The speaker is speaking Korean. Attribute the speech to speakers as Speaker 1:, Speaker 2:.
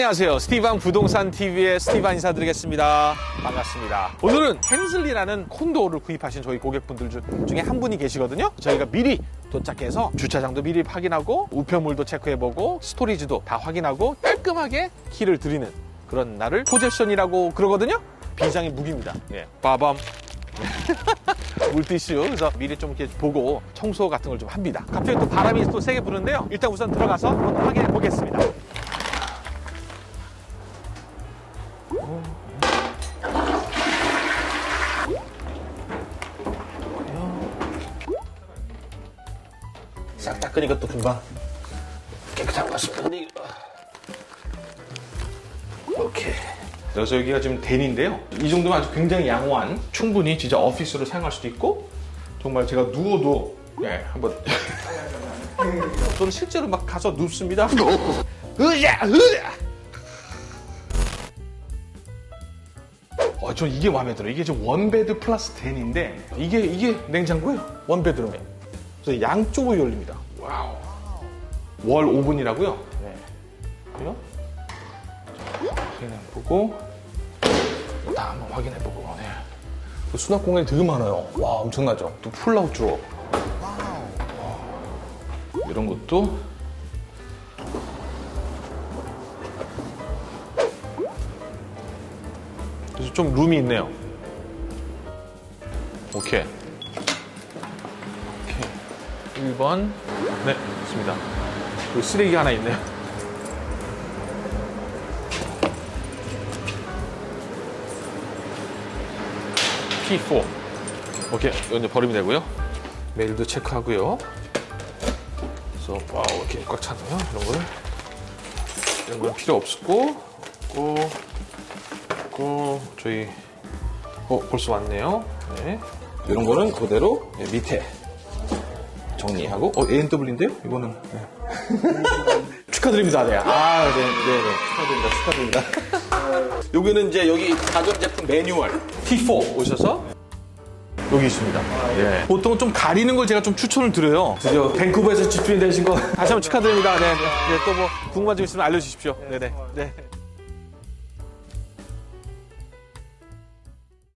Speaker 1: 안녕하세요. 스티반 부동산 TV의 스티반 인사드리겠습니다. 반갑습니다. 오늘은 hensley라는 콘도를 구입하신 저희 고객분들 주- 중에 한 분이 계시거든요. 저희가 미리 도착해서 주차장도 미리 확인하고 우편물도 체크해보고 storage도 다 확인하고 깔끔하게 키를 드리는 그런 날을 possession이라고 그러거든요. 비장의 무기입니다. 예, 빠밤. 물티슈 그래서 미리 좀 이렇게 보고 청소 같은 걸 좀 합니다. 갑자기 또 바람이 또 세게 부는데요. 일단 우선 들어가서 한번 확인해 보겠습니다. 싹 닦으니까 또 금방 깨끗한 것 같습니다. 오케이. 그래서 여기가 지금 덴인데요. 이 정도면 아주 굉장히 양호한, 충분히 진짜 오피스로 사용할 수도 있고, 정말 제가 누워도, 예, 한번. 저는 실제로 막 가서 눕습니다. 으야, 으야! 어, 전 이게 마음에 들어요. 이게 지금 원베드 플러스 덴인데, 이게, 이게 냉장고예요. 원베드룸에. 그래서 양쪽으로 열립니다. Wow. Wall oven이라고요? 네. 그래요? 확인해보고, 다 한번 확인해보고, 네. 그 수납 공간이 되게 많아요. 와, 엄청나죠? 또 pull out drawer. 이런 것도. 그래서 좀 room이 있네요. 오케이. 오케이. 1번. 네, 있습니다. 그리고 쓰레기 하나 있네요. P4. 오케이. 이거 이제 버리면 되고요. 메일도 체크하고요. 그래서 wow 이렇게 꽉 차네요. 이런 거를. 이런 건 필요 없고, 없고, 없고, 저희 어 벌써 왔네요. 네. 이런 거는 그대로 네, 밑에 정리하고 어 ANW인데요? 이거는 네. 축하드립니다. 네. 아, 네, 네, 네. 축하드립니다. 축하드립니다. 여기는 이제 여기 가전 제품 매뉴얼 T4 오셔서 여기 있습니다. 예. 보통 좀 가리는 걸 제가 좀 추천을 드려요. 드디어 밴쿠버에서 집주인 되신 거 다시 한번 축하드립니다. 네, 네. 네, 또뭐 궁금한 점 있으면 알려주십시오. 네, 네, 네.